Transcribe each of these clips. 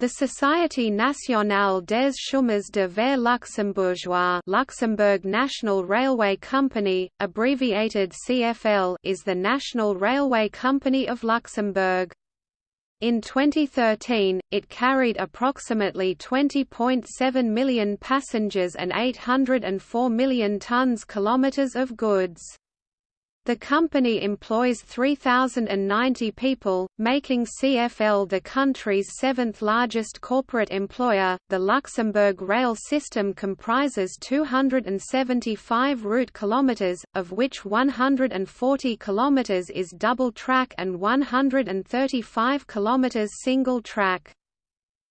The Société nationale des chemins de fer luxembourgeois Luxembourg National Railway Company, abbreviated CFL is the national railway company of Luxembourg. In 2013, it carried approximately 20.7 million passengers and 804 million tons kilometers of goods. The company employs 3,090 people, making CFL the country's seventh largest corporate employer. The Luxembourg rail system comprises 275 route kilometers, of which 140 kilometers is double track and 135 kilometers single track.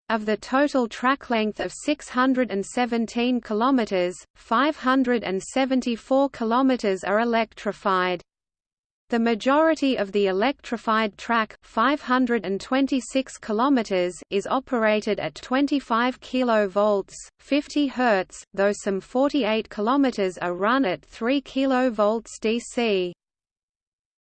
Of the total track length of 617 kilometers, 574 kilometers are electrified. The majority of the electrified track 526 km is operated at 25 kV 50 Hz, though some 48 km are run at 3 kV DC.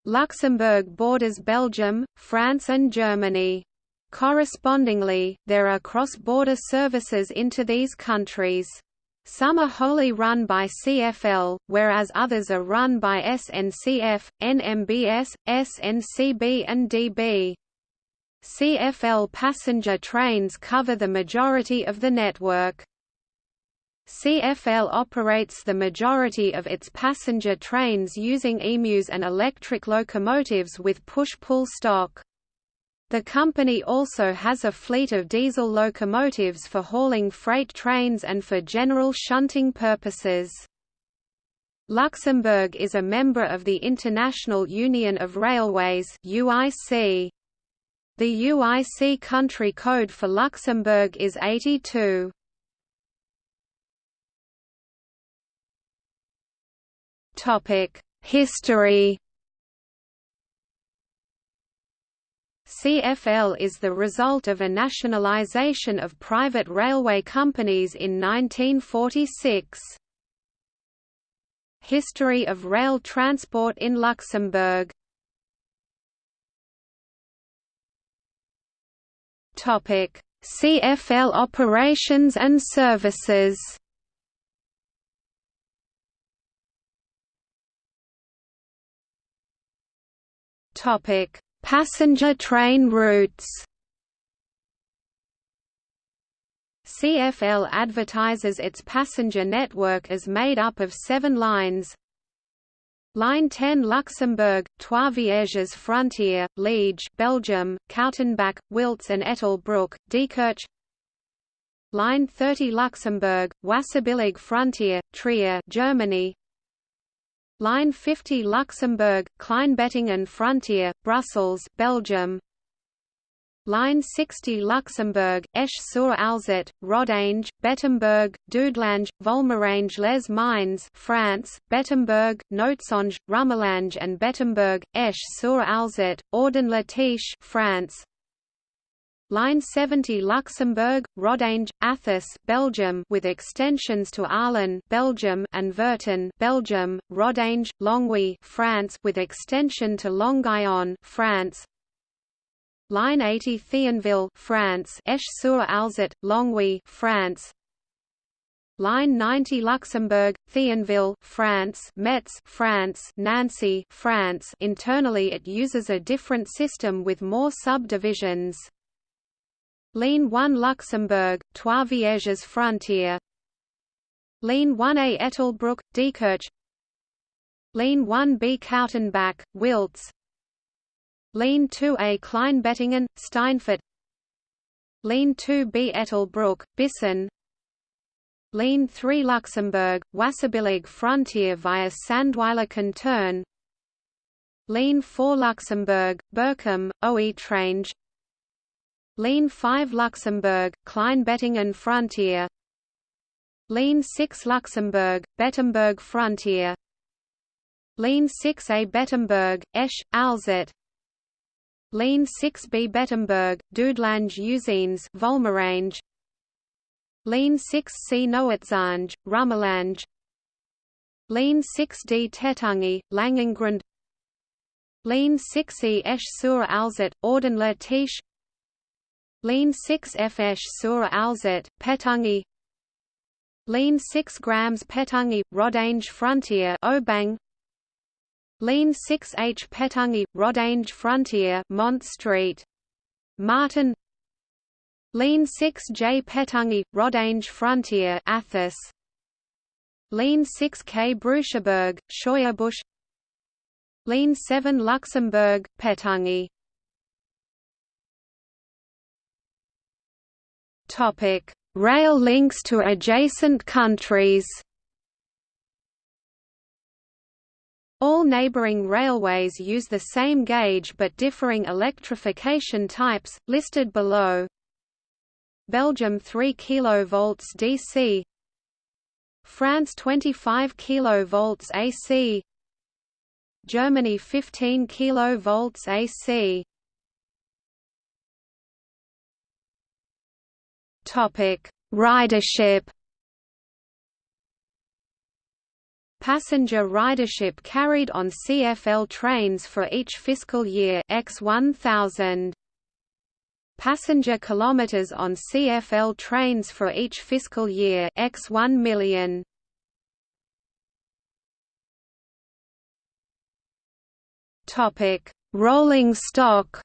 Luxembourg borders Belgium, France and Germany. Correspondingly, there are cross-border services into these countries. Some are wholly run by CFL, whereas others are run by SNCF, NMBS, SNCB and DB. CFL passenger trains cover the majority of the network. CFL operates the majority of its passenger trains using EMUs and electric locomotives with push-pull stock. The company also has a fleet of diesel locomotives for hauling freight trains and for general shunting purposes. Luxembourg is a member of the International Union of Railways UIC. The UIC country code for Luxembourg is 82. History CFL is the result of a nationalisation of private railway companies in 1946. History of rail transport in Luxembourg CFL operations and services Topic Passenger train routes. CFL advertises its passenger network as made up of seven lines. Line 10 Luxembourg, Trois Vierges Frontier, Liege Belgium, Kautenbach, Wiltz and Ettelbruck, Diekirch. Line 30 Luxembourg, Wasserbillig Frontier, Trier Germany Line 50 Luxembourg, Kleinbettingen Frontier, Brussels, Belgium. Line 60 Luxembourg, Esch-sur-Alzette, Rodange, Bettembourg, Dudelange, Volmerange les Mines France, Bettembourg, Noertzange, Rumelange and Bettembourg, Esch-sur-Alzette, Audun-le-Tiche France Line 70 Luxembourg, Rodange, Athus, Belgium with extensions to Arlon, Belgium and Virton, Belgium, Rodange, Longwy, France with extension to Longuyon, France. Line 80 Thionville, France, Esch-sur-Alzette, Longwy, France. Line 90 Luxembourg, Thionville, France, Metz, France, Nancy, France. Internally it uses a different system with more subdivisions. Ligne 1 Luxembourg, Trois Vierges Frontier. Ligne 1A Ettelbruck, Diekirch Ligne 1B Kautenbach, Wiltz Ligne 2A Kleinbettingen, Steinfort. Ligne 2B Ettelbruck, Bissen Ligne 3 Luxembourg, Wasserbillig Frontier via Sandweiler Turn Ligne 4 Luxembourg, Berkham, Oetrange Ligne 5 Luxembourg, Kleinbettingen Frontier. Lean 6 Luxembourg, Bettembourg Frontier. Lean 6A Bettembourg, Esch, Alzette Lean 6B Bettembourg, Dudelange Usines Volmerange Lean 6C Noertzange, Rumelange Lean 6D Tétange, Langengrund. Lean 6E Esch sur Alzette, Audun-le-Tiche Ligne 6 Fesh sur Alzette, Pétange Lean 6 grams Pétange, Rodange Frontier Aubange. Lean 6H Pétange, Rodange Frontier Mont Street. Martin. Lean 6J Pétange, Rodange Frontier Athus. Lean 6K Brucheberg, Scheuerbusch. Lean 7 Luxembourg, Pétange Topic: Rail links to adjacent countries. All neighboring railways use the same gauge but differing electrification types, listed below. Belgium 3 kV DC France 25 kV AC Germany 15 kV AC Topic: Ridership. Passenger ridership carried on CFL trains for each fiscal year X 1000. Passenger kilometers on CFL trains for each fiscal year X 1 million. Topic: Rolling stock.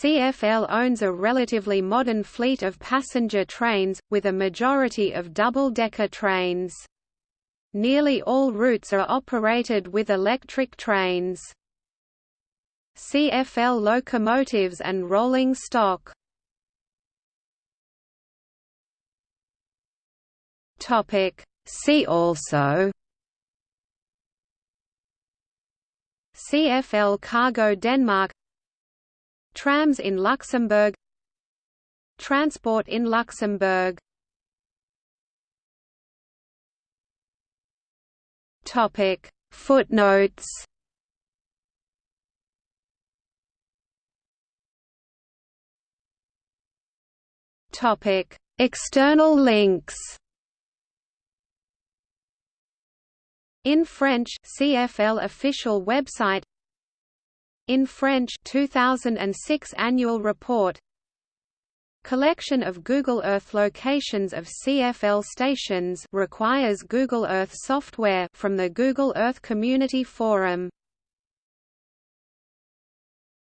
CFL owns a relatively modern fleet of passenger trains, with a majority of double-decker trains. Nearly all routes are operated with electric trains. CFL locomotives and rolling stock See also CFL Cargo Denmark Trams in Luxembourg. Transport in Luxembourg. Topic. Footnotes. Topic. External links. In French CFL official website in French 2006 annual report. Collection of Google Earth locations of CFL stations requires Google Earth software from the Google Earth Community Forum